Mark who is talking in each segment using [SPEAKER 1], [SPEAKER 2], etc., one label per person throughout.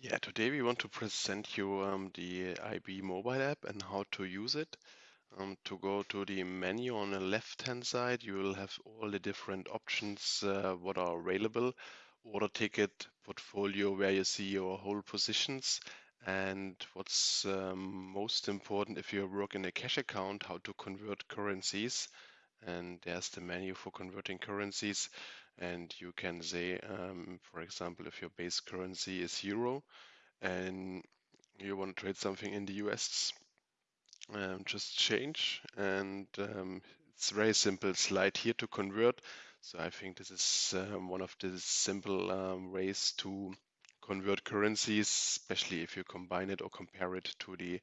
[SPEAKER 1] Yeah, today we want to present you um, the IB mobile app and how to use it. Um, to go to the menu on the left hand side, you will have all the different options uh, what are available. Order ticket, portfolio, where you see your whole positions, and what's um, most important if you work in a cash account, how to convert currencies. And there's the menu for converting currencies and you can say, um, for example, if your base currency is euro and you want to trade something in the US, um, just change and um, it's very simple. Slide here to convert. So I think this is um, one of the simple um, ways to convert currencies, especially if you combine it or compare it to the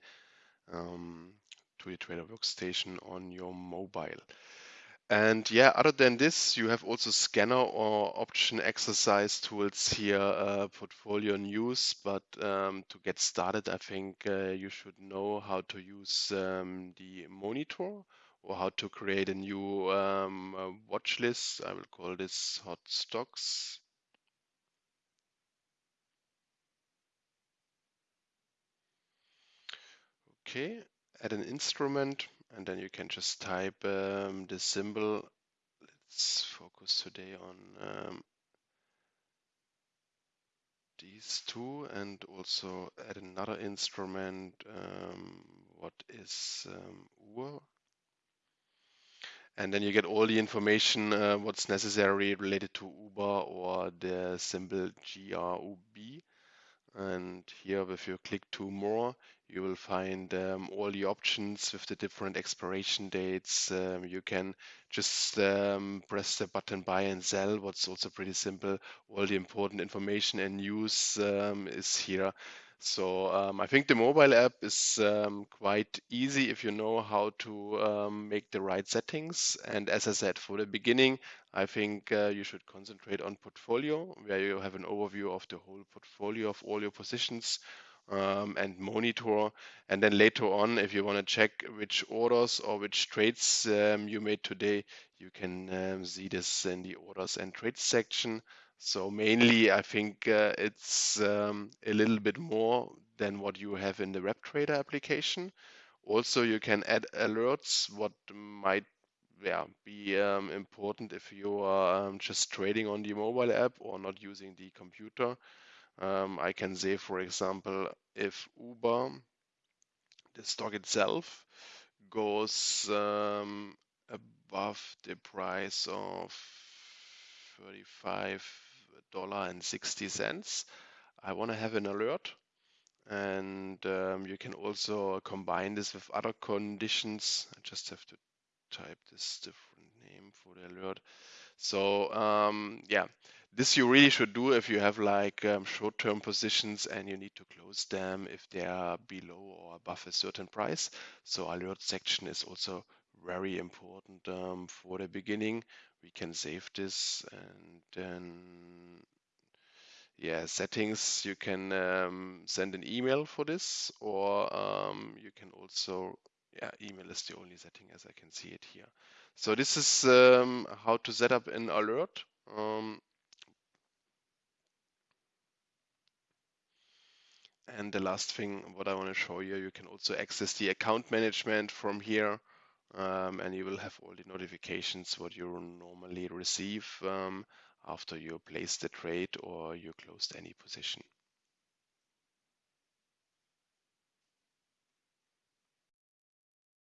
[SPEAKER 1] um, to the trader workstation on your mobile. And yeah, other than this, you have also scanner or option exercise tools here, uh, portfolio news. But um, to get started, I think uh, you should know how to use um, the monitor or how to create a new um, uh, watch list. I will call this hot stocks. Okay, add an instrument and then you can just type um, the symbol. Let's focus today on um, these two and also add another instrument. Um, what is um? And then you get all the information uh, what's necessary related to Uber or the symbol GRUB. And here, if you click to more, you will find um, all the options with the different expiration dates. Um, you can just um, press the button buy and sell, what's also pretty simple. All the important information and news um, is here. So um, I think the mobile app is um, quite easy if you know how to um, make the right settings. And as I said, for the beginning, I think uh, you should concentrate on portfolio, where you have an overview of the whole portfolio of all your positions um, and monitor. And then later on, if you want to check which orders or which trades um, you made today, you can um, see this in the orders and trades section. So mainly, I think uh, it's um, a little bit more than what you have in the WebTrader application. Also, you can add alerts, what might yeah, be um, important if you are um, just trading on the mobile app or not using the computer. Um, I can say, for example, if Uber, the stock itself, goes um, above the price of $35.60, I want to have an alert. And um, you can also combine this with other conditions. I just have to type this different name for the alert. So um, yeah, this you really should do if you have like um, short-term positions and you need to close them if they are below or above a certain price. So alert section is also very important um, for the beginning. We can save this and then yeah settings you can um, send an email for this or um, you can also yeah email is the only setting as I can see it here. So this is um, how to set up an alert. And the last thing, what I want to show you, you can also access the account management from here. Um, and you will have all the notifications what you normally receive um, after you place the trade or you closed any position.